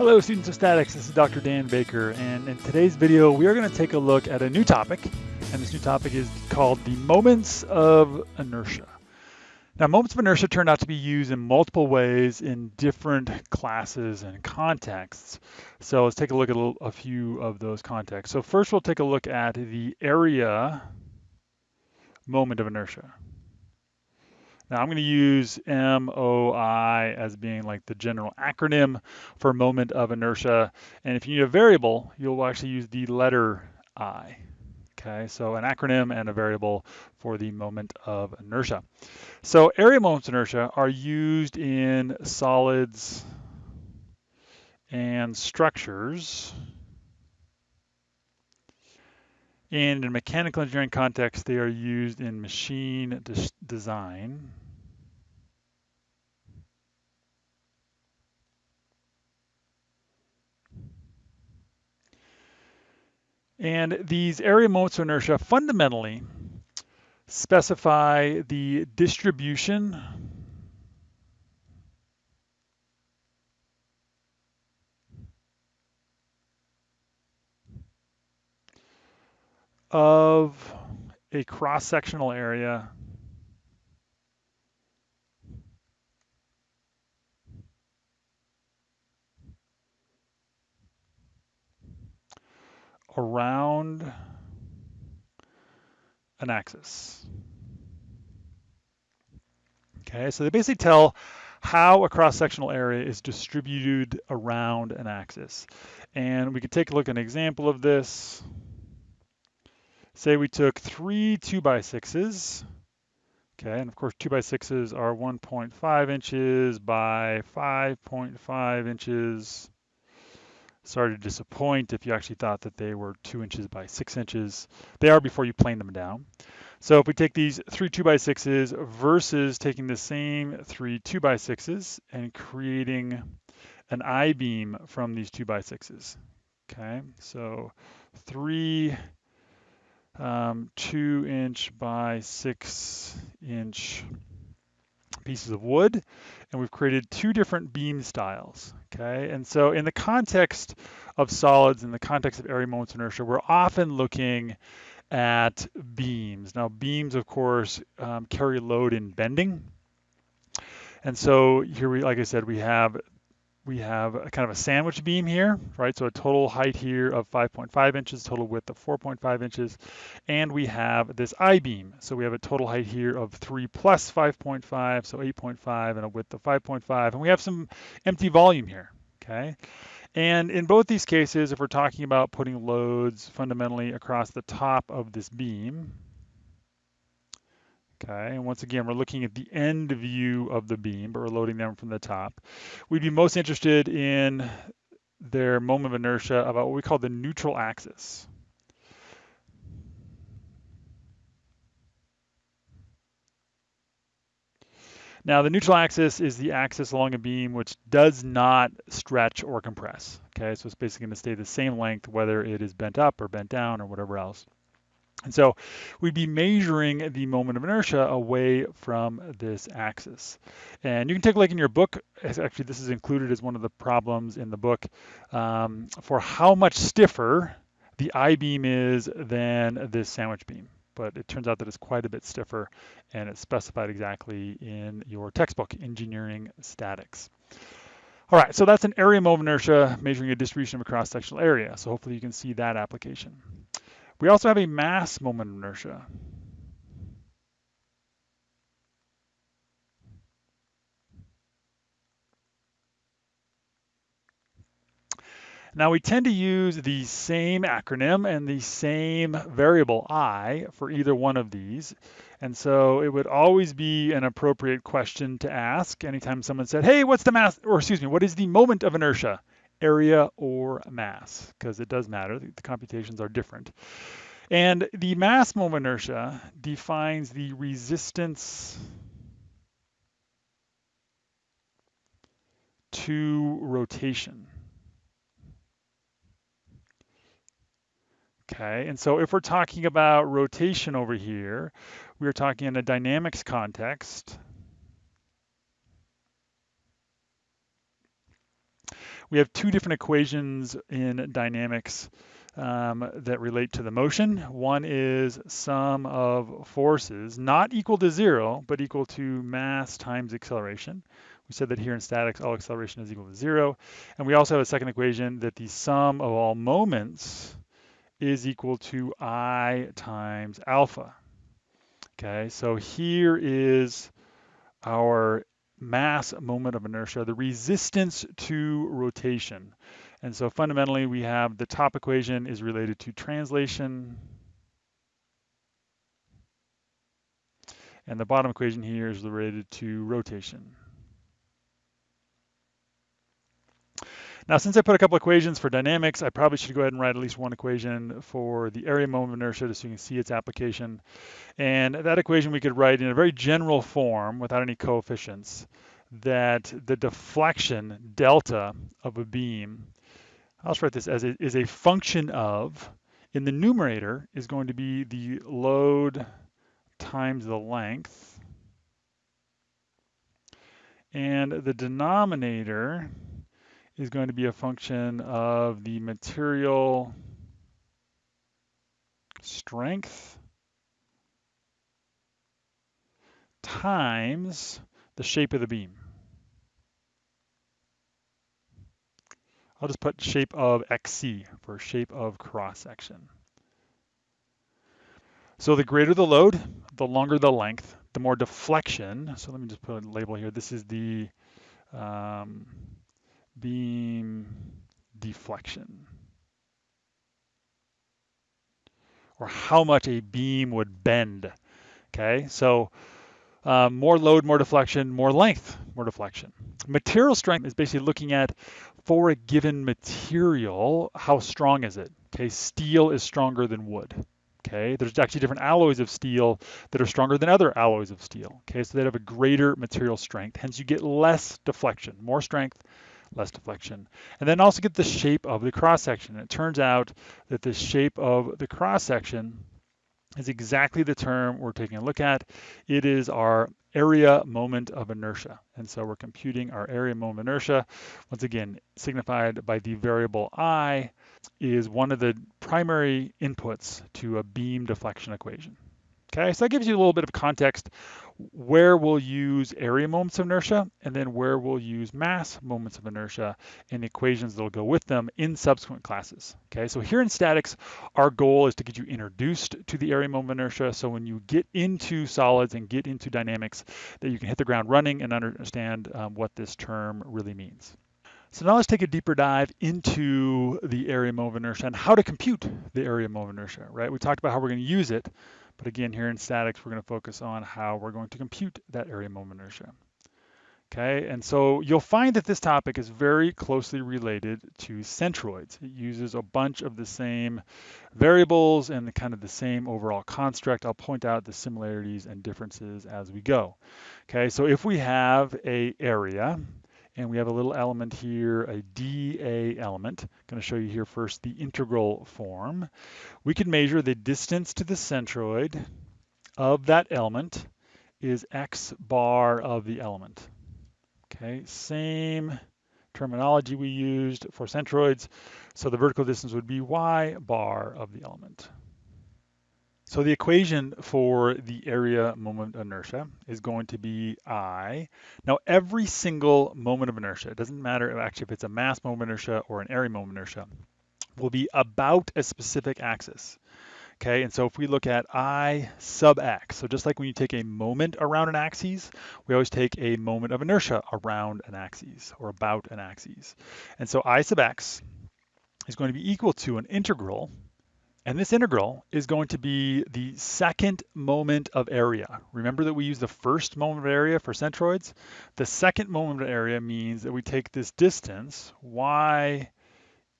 Hello students of statics, this is Dr. Dan Baker and in today's video we are going to take a look at a new topic and this new topic is called the moments of inertia. Now moments of inertia turn out to be used in multiple ways in different classes and contexts. So let's take a look at a, a few of those contexts. So first we'll take a look at the area moment of inertia. Now I'm going to use MOI as being like the general acronym for moment of inertia. And if you need a variable, you'll actually use the letter I. Okay, so an acronym and a variable for the moment of inertia. So area moments of inertia are used in solids and structures. And in mechanical engineering context, they are used in machine design. And these area moments of inertia fundamentally specify the distribution of a cross-sectional area around an axis. Okay, so they basically tell how a cross-sectional area is distributed around an axis. And we could take a look at an example of this. Say we took three 2 by 6s okay, and of course 2 by 6s are 1.5 inches by 5.5 inches Sorry to disappoint if you actually thought that they were two inches by six inches. They are before you plane them down. So if we take these three two by sixes versus taking the same three two by sixes and creating an I-beam from these two by sixes. Okay, so three um, two inch by six inch pieces of wood, and we've created two different beam styles, okay? And so in the context of solids, in the context of area moments of inertia, we're often looking at beams. Now beams, of course, um, carry load in bending. And so here we, like I said, we have we have a kind of a sandwich beam here, right? So a total height here of 5.5 inches, total width of 4.5 inches. And we have this I-beam. So we have a total height here of 3 plus 5.5, so 8.5, and a width of 5.5. And we have some empty volume here, okay? And in both these cases, if we're talking about putting loads fundamentally across the top of this beam, Okay, and once again, we're looking at the end view of the beam, but we're loading them from the top. We'd be most interested in their moment of inertia about what we call the neutral axis. Now the neutral axis is the axis along a beam which does not stretch or compress. Okay, so it's basically going to stay the same length whether it is bent up or bent down or whatever else. And so we'd be measuring the moment of inertia away from this axis. And you can take a look in your book, actually this is included as one of the problems in the book, um, for how much stiffer the I-beam is than this sandwich beam. But it turns out that it's quite a bit stiffer and it's specified exactly in your textbook, Engineering Statics. All right, so that's an area moment of inertia measuring a distribution of a cross-sectional area. So hopefully you can see that application. We also have a mass moment of inertia. Now we tend to use the same acronym and the same variable I for either one of these. And so it would always be an appropriate question to ask anytime someone said, hey, what's the mass, or excuse me, what is the moment of inertia? Area or mass, because it does matter, the computations are different. And the mass moment inertia defines the resistance to rotation. Okay, and so if we're talking about rotation over here, we're talking in a dynamics context. We have two different equations in dynamics um, that relate to the motion. One is sum of forces, not equal to zero, but equal to mass times acceleration. We said that here in statics, all acceleration is equal to zero. And we also have a second equation that the sum of all moments is equal to I times alpha. Okay, so here is our mass moment of inertia, the resistance to rotation. And so fundamentally we have the top equation is related to translation. And the bottom equation here is related to rotation. Now, since I put a couple equations for dynamics, I probably should go ahead and write at least one equation for the area moment of inertia just so you can see its application. And that equation we could write in a very general form without any coefficients that the deflection delta of a beam, I'll just write this as it is a function of, in the numerator is going to be the load times the length. And the denominator is going to be a function of the material strength times the shape of the beam. I'll just put shape of XC for shape of cross section. So the greater the load, the longer the length, the more deflection. So let me just put a label here. This is the um, beam deflection. Or how much a beam would bend. Okay, so um, more load, more deflection, more length, more deflection. Material strength is basically looking at for a given material, how strong is it? Okay, steel is stronger than wood. Okay, there's actually different alloys of steel that are stronger than other alloys of steel. Okay, so they have a greater material strength, hence you get less deflection, more strength, less deflection. And then also get the shape of the cross section. It turns out that the shape of the cross section is exactly the term we're taking a look at. It is our area moment of inertia. And so we're computing our area moment of inertia. Once again, signified by the variable I is one of the primary inputs to a beam deflection equation. Okay, so that gives you a little bit of context where we'll use area moments of inertia and then where we'll use mass moments of inertia and the equations that'll go with them in subsequent classes. Okay, so here in statics, our goal is to get you introduced to the area moment of inertia so when you get into solids and get into dynamics that you can hit the ground running and understand um, what this term really means. So now let's take a deeper dive into the area moment of inertia and how to compute the area moment of inertia, right? We talked about how we're going to use it, but again, here in statics, we're going to focus on how we're going to compute that area moment inertia. Okay, and so you'll find that this topic is very closely related to centroids. It uses a bunch of the same variables and the kind of the same overall construct. I'll point out the similarities and differences as we go. Okay, so if we have a area, and we have a little element here, a dA element. I'm going to show you here first the integral form. We can measure the distance to the centroid of that element is x bar of the element. Okay, same terminology we used for centroids. So the vertical distance would be y bar of the element. So the equation for the area moment of inertia is going to be I. Now every single moment of inertia, it doesn't matter actually if it's a mass moment of inertia or an area moment of inertia, will be about a specific axis. Okay, and so if we look at I sub x, so just like when you take a moment around an axis, we always take a moment of inertia around an axis or about an axis. And so I sub x is going to be equal to an integral and this integral is going to be the second moment of area. Remember that we use the first moment of area for centroids? The second moment of area means that we take this distance, y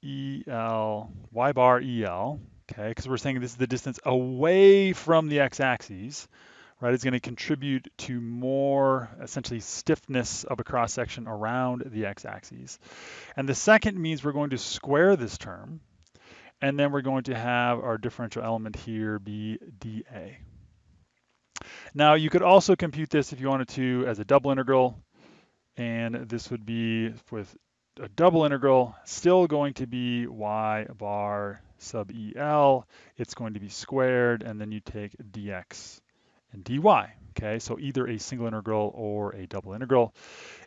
el, y bar el, okay, because we're saying this is the distance away from the x-axis, right? It's going to contribute to more essentially stiffness of a cross section around the x-axis. And the second means we're going to square this term, and then we're going to have our differential element here be dA. Now you could also compute this if you wanted to as a double integral, and this would be with a double integral, still going to be y bar sub EL. It's going to be squared, and then you take dx and dy. Okay, so either a single integral or a double integral.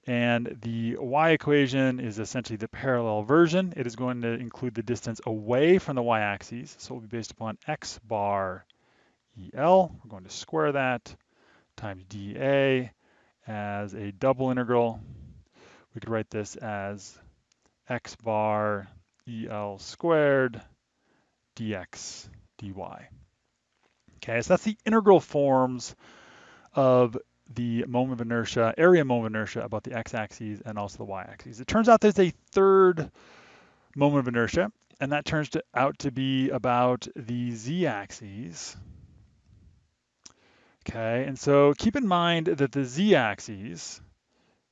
And the y equation is essentially the parallel version. It is going to include the distance away from the y-axis. So it will be based upon x bar EL. We're going to square that times dA as a double integral. We could write this as x bar EL squared dx dy. Okay, so that's the integral forms of the moment of inertia, area moment of inertia about the x-axis and also the y-axis. It turns out there's a third moment of inertia, and that turns to, out to be about the z-axis. Okay, and so keep in mind that the z-axis,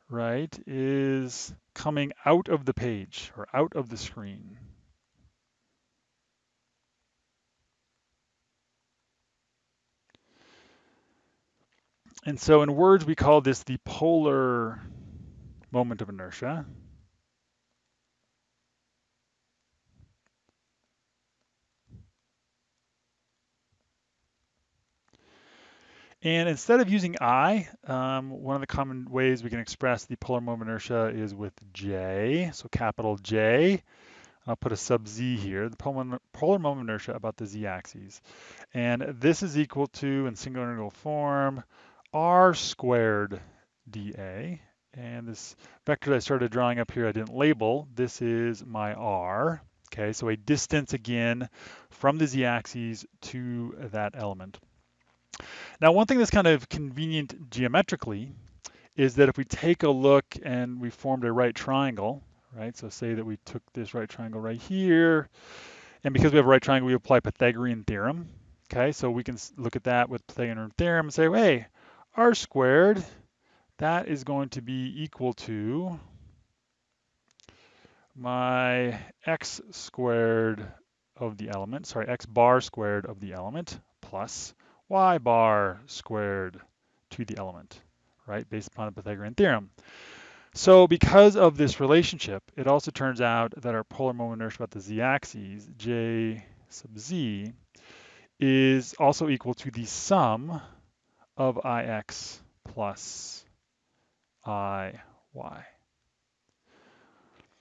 right, is coming out of the page or out of the screen. And so in words, we call this the polar moment of inertia. And instead of using I, um, one of the common ways we can express the polar moment of inertia is with J, so capital J. I'll put a sub z here, the polar, moment of inertia about the z-axis. And this is equal to, in single integral form, r squared dA. And this vector that I started drawing up here, I didn't label. This is my r. Okay, so a distance again from the z-axis to that element. Now, one thing that's kind of convenient geometrically is that if we take a look and we formed a right triangle, right? So say that we took this right triangle right here, and because we have a right triangle, we apply Pythagorean theorem. Okay, so we can look at that with Pythagorean theorem and say, hey, r squared, that is going to be equal to my x squared of the element, sorry, x bar squared of the element plus y bar squared to the element, right, based upon the Pythagorean theorem. So because of this relationship, it also turns out that our polar moment inertia about the z-axis, j sub z, is also equal to the sum of ix plus iy.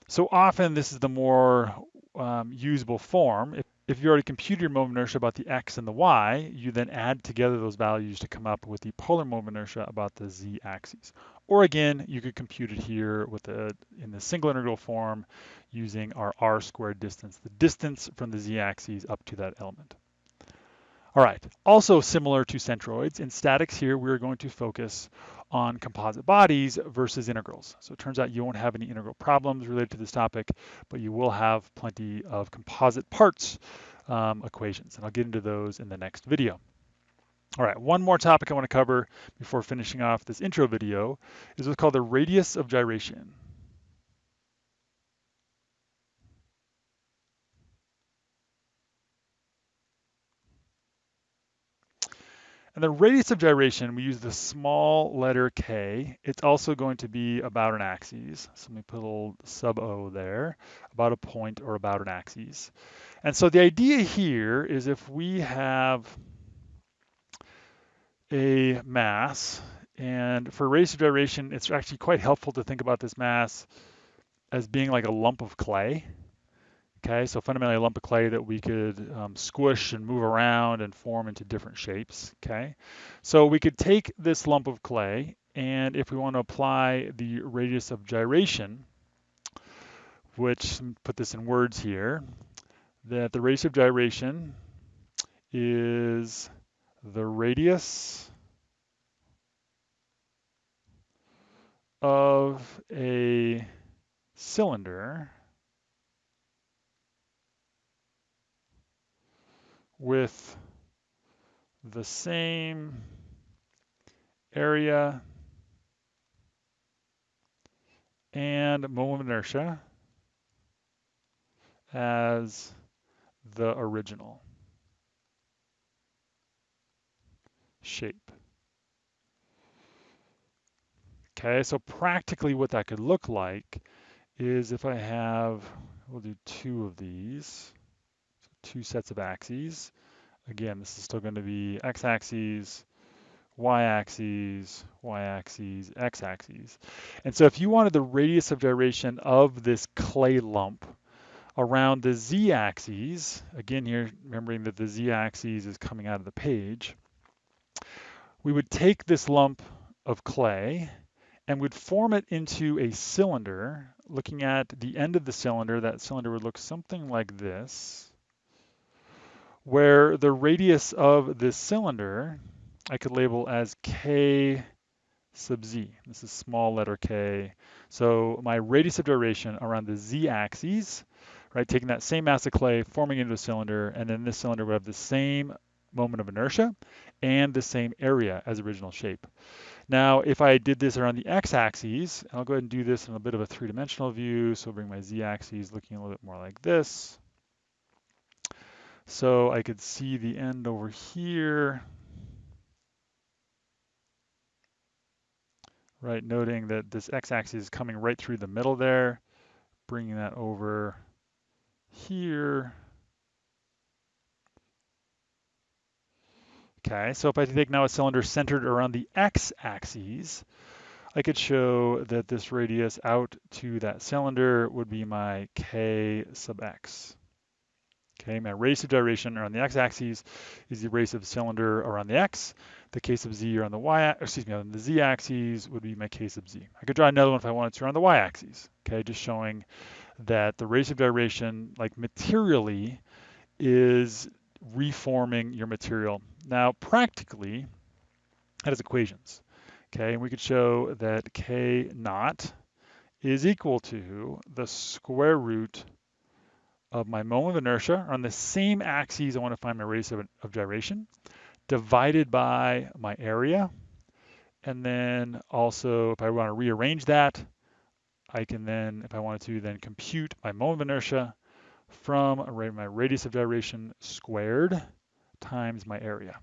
So often this is the more um, usable form. If, if you already computed your moment inertia about the x and the y, you then add together those values to come up with the polar moment inertia about the z-axis. Or again, you could compute it here with the in the single integral form using our r squared distance, the distance from the z-axis up to that element. All right, also similar to centroids, in statics here, we're going to focus on composite bodies versus integrals. So it turns out you won't have any integral problems related to this topic, but you will have plenty of composite parts um, equations, and I'll get into those in the next video. All right, one more topic I want to cover before finishing off this intro video is what's called the radius of gyration. And the radius of gyration, we use the small letter k. It's also going to be about an axis. So let me put a little sub O there, about a point or about an axis. And so the idea here is if we have a mass, and for radius of gyration, it's actually quite helpful to think about this mass as being like a lump of clay. Okay, so fundamentally a lump of clay that we could um, squish and move around and form into different shapes, okay? So we could take this lump of clay and if we want to apply the radius of gyration, which, put this in words here, that the radius of gyration is the radius of a cylinder with the same area and moment of inertia as the original shape. Okay, so practically what that could look like is if I have, we'll do two of these, two sets of axes. Again, this is still going to be x-axis, y-axis, y-axis, x-axis. And so if you wanted the radius of gyration of this clay lump around the z-axis, again here, remembering that the z-axis is coming out of the page, we would take this lump of clay and would form it into a cylinder. Looking at the end of the cylinder, that cylinder would look something like this, where the radius of this cylinder I could label as k sub z. This is small letter k. So my radius of gyration around the z-axis, right, taking that same mass of clay, forming into a cylinder, and then this cylinder would have the same moment of inertia and the same area as original shape. Now, if I did this around the x-axis, I'll go ahead and do this in a bit of a three-dimensional view. So I'll bring my z-axis looking a little bit more like this. So I could see the end over here. Right, noting that this x-axis is coming right through the middle there, bringing that over here. Okay, so if I take now a cylinder centered around the x-axis, I could show that this radius out to that cylinder would be my k sub x. Okay, my radius of gyration around the x-axis is the radius of the cylinder around the x. The case of z around the y, excuse me, on the z-axis would be my k sub z. I could draw another one if I wanted to around the y-axis. Okay, just showing that the radius of gyration, like materially, is reforming your material. Now, practically, that is equations. Okay, and we could show that k naught is equal to the square root of my moment of inertia on the same axes I want to find my radius of, of gyration divided by my area. And then also, if I want to rearrange that, I can then, if I wanted to, then compute my moment of inertia from my radius of gyration squared times my area.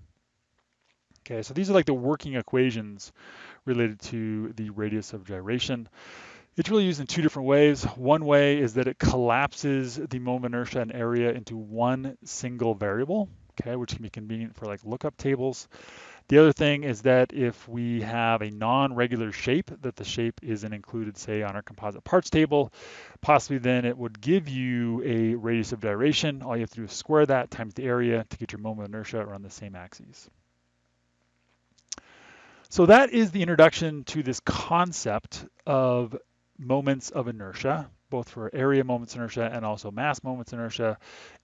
Okay, so these are like the working equations related to the radius of gyration. It's really used in two different ways. One way is that it collapses the moment inertia and area into one single variable, okay, which can be convenient for like lookup tables. The other thing is that if we have a non-regular shape, that the shape isn't included, say, on our composite parts table, possibly then it would give you a radius of gyration. All you have to do is square that times the area to get your moment of inertia around the same axes. So that is the introduction to this concept of moments of inertia, both for area moments inertia and also mass moments inertia,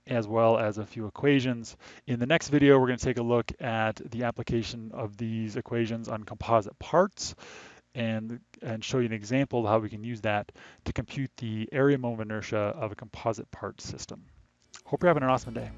as well as a few equations. In the next video, we're going to take a look at the application of these equations on composite parts and, and show you an example of how we can use that to compute the area moment inertia of a composite part system. Hope you're having an awesome day.